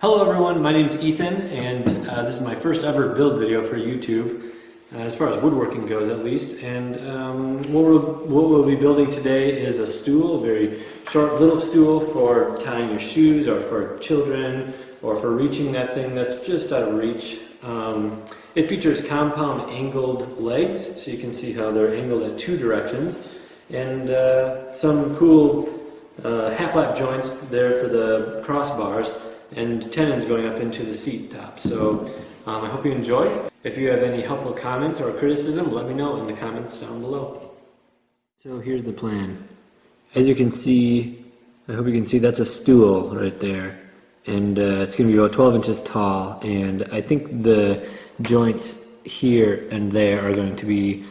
Hello everyone, my name is Ethan and uh, this is my first ever build video for YouTube, uh, as far as woodworking goes at least. And um, what, we'll, what we'll be building today is a stool, a very short little stool for tying your shoes or for children or for reaching that thing that's just out of reach. Um, it features compound angled legs, so you can see how they're angled at two directions, and uh, some cool uh, half-lap joints there for the crossbars and tenons going up into the seat top. So um, I hope you enjoy. If you have any helpful comments or criticism, let me know in the comments down below. So here's the plan. As you can see, I hope you can see that's a stool right there. And uh, it's going to be about 12 inches tall. And I think the joints here and there are going to be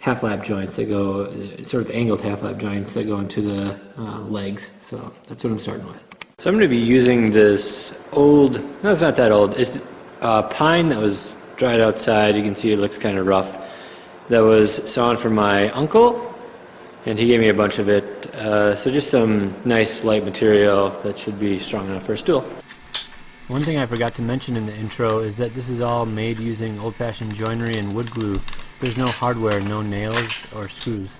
half lap joints that go, sort of angled half lap joints that go into the uh, legs. So that's what I'm starting with. So I'm going to be using this old, no it's not that old, it's uh, pine that was dried outside, you can see it looks kind of rough, that was sawn from my uncle, and he gave me a bunch of it, uh, so just some nice light material that should be strong enough for a stool. One thing I forgot to mention in the intro is that this is all made using old-fashioned joinery and wood glue. There's no hardware, no nails or screws.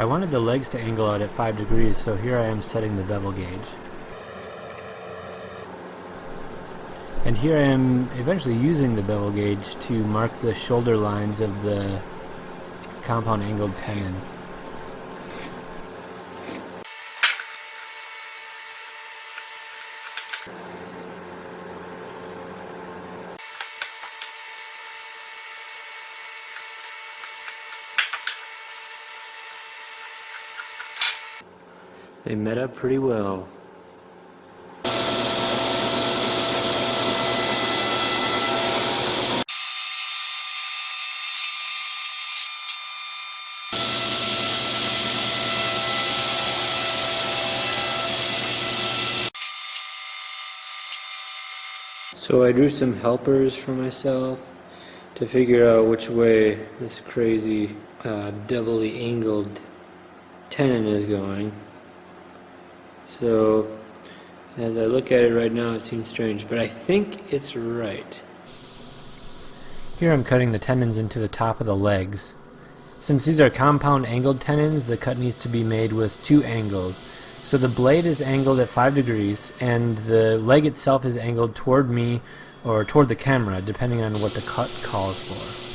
I wanted the legs to angle out at 5 degrees, so here I am setting the bevel gauge. And here I am eventually using the bevel gauge to mark the shoulder lines of the compound angled tenons. They met up pretty well. So I drew some helpers for myself to figure out which way this crazy uh, doubly angled tenon is going. So as I look at it right now it seems strange, but I think it's right. Here I'm cutting the tenons into the top of the legs. Since these are compound angled tenons, the cut needs to be made with two angles. So the blade is angled at 5 degrees and the leg itself is angled toward me or toward the camera depending on what the cut calls for.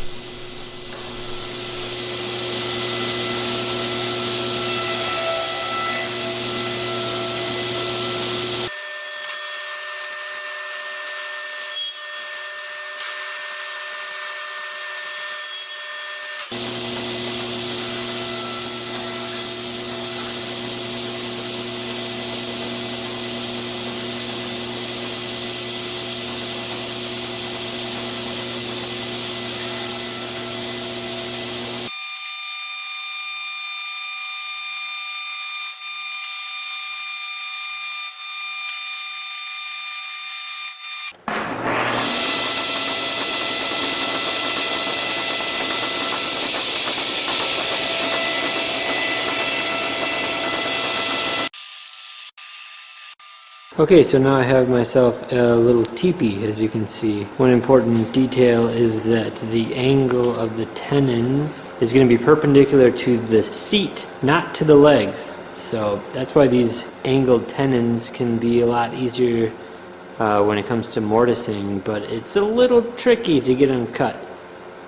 Okay, so now I have myself a little teepee, as you can see. One important detail is that the angle of the tenons is going to be perpendicular to the seat, not to the legs. So that's why these angled tenons can be a lot easier uh, when it comes to mortising, but it's a little tricky to get them cut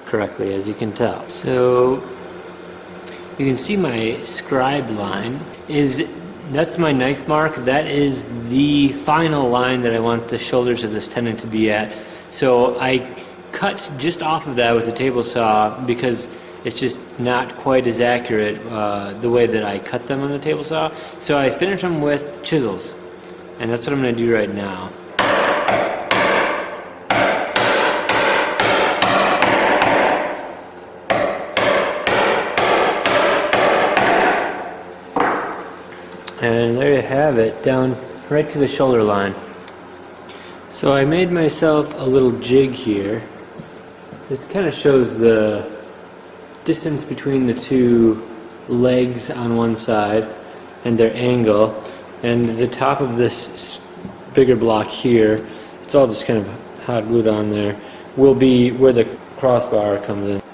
correctly, as you can tell. So you can see my scribe line is that's my knife mark. That is the final line that I want the shoulders of this tenon to be at. So I cut just off of that with a table saw because it's just not quite as accurate uh, the way that I cut them on the table saw. So I finish them with chisels. And that's what I'm going to do right now. And there you have it, down right to the shoulder line. So I made myself a little jig here. This kind of shows the distance between the two legs on one side and their angle. And the top of this bigger block here, it's all just kind of hot glued on there, will be where the crossbar comes in.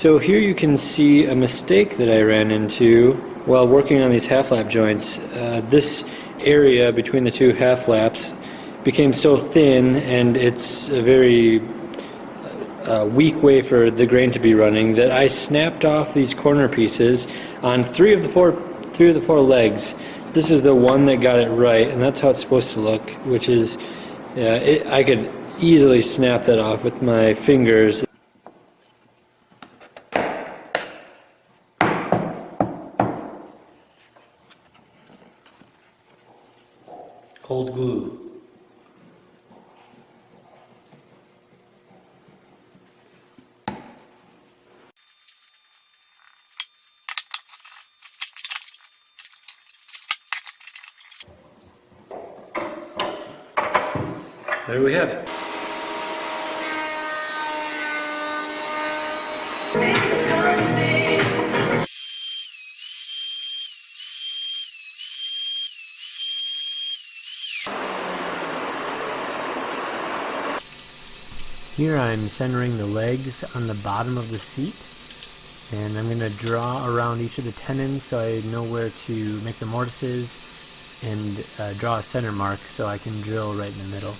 So here you can see a mistake that I ran into while working on these half lap joints. Uh, this area between the two half laps became so thin and it's a very uh, weak way for the grain to be running that I snapped off these corner pieces on three of the four three of the four legs. This is the one that got it right and that's how it's supposed to look which is uh, it, I could easily snap that off with my fingers cold glue. There we have it. Here I'm centering the legs on the bottom of the seat and I'm going to draw around each of the tenons so I know where to make the mortises and uh, draw a center mark so I can drill right in the middle.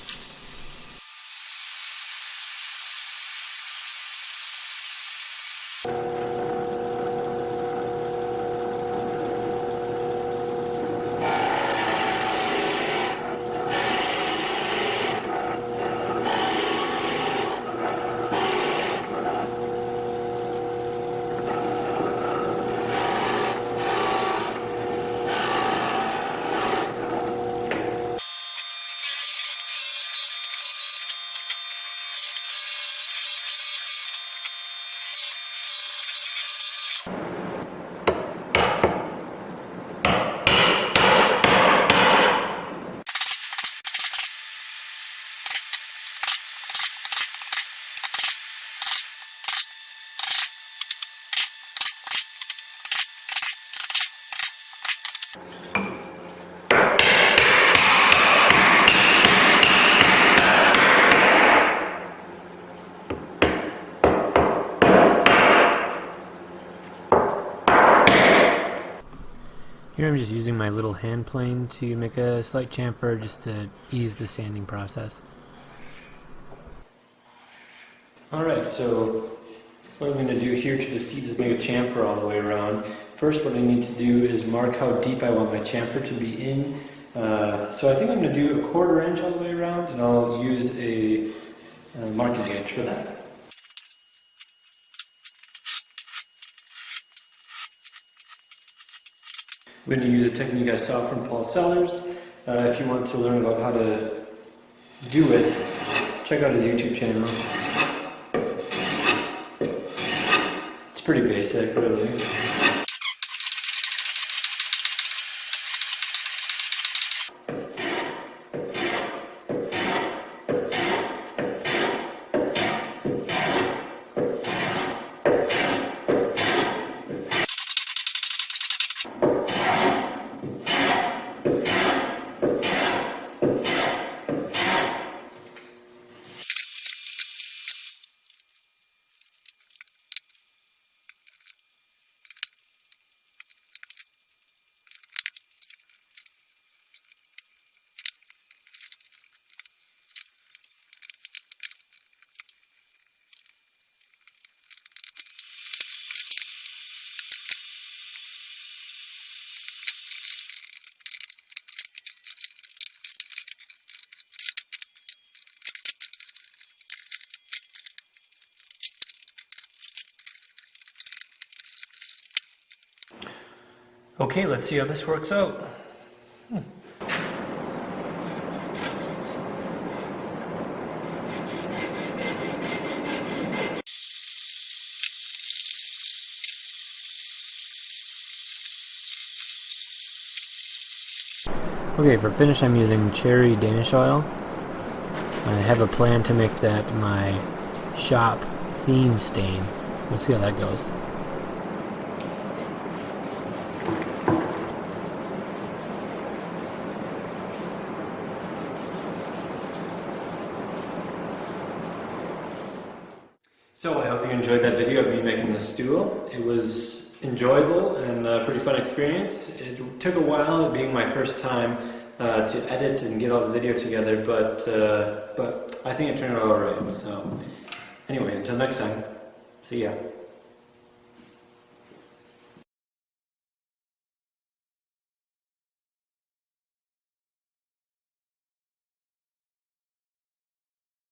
Here I'm just using my little hand plane to make a slight chamfer just to ease the sanding process. Alright, so what I'm going to do here to the seat is make a chamfer all the way around. first what I need to do is mark how deep I want my chamfer to be in. Uh, so I think I'm going to do a quarter inch all the way around and I'll use a, a marking gauge for that. I'm going to use a technique I saw from Paul Sellers. Uh, if you want to learn about how to do it, check out his YouTube channel. It's pretty basic, really. Okay, let's see how this works out. Hmm. Okay, for finish I'm using cherry Danish oil. I have a plan to make that my shop theme stain. We'll see how that goes. So I hope you enjoyed that video of me making the stool. It was enjoyable and a pretty fun experience. It took a while, being my first time, uh, to edit and get all the video together, but uh, but I think it turned out alright. So anyway, until next time, see ya.